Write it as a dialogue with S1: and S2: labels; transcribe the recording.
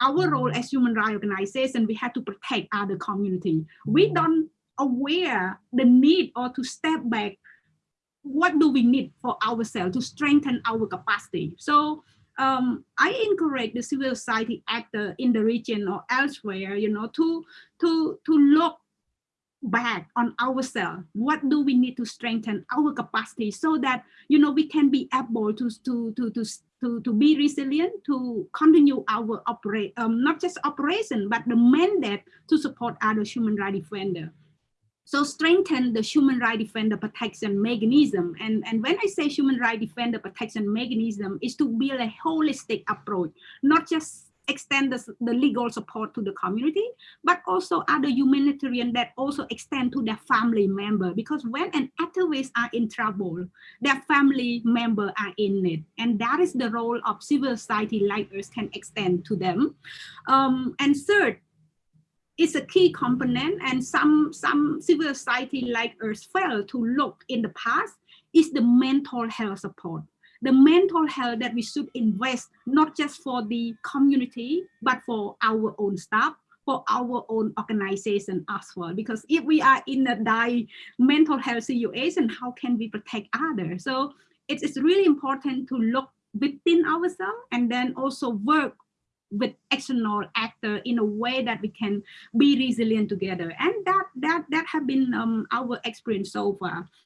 S1: our role as human rights organization, we have to protect other community. We don't aware the need or to step back. What do we need for ourselves to strengthen our capacity? So um, I encourage the civil society actor in the region or elsewhere, you know, to to to look back on ourselves. What do we need to strengthen our capacity so that you know we can be able to to to to to, to be resilient to continue our operate um, not just operation but the mandate to support other human rights defender so strengthen the human rights defender protection mechanism. And and when i say human rights defender protection mechanism is to build a holistic approach not just extend the, the legal support to the community, but also other humanitarian that also extend to their family member. Because when an activist are in trouble, their family member are in it. And that is the role of civil society like us can extend to them. Um, and third, is a key component and some, some civil society like us fail to look in the past is the mental health support the mental health that we should invest, not just for the community, but for our own staff, for our own organization as well. Because if we are in a die mental health situation, how can we protect others? So it is really important to look within ourselves and then also work with external actor in a way that we can be resilient together and that that that have been um, our experience so far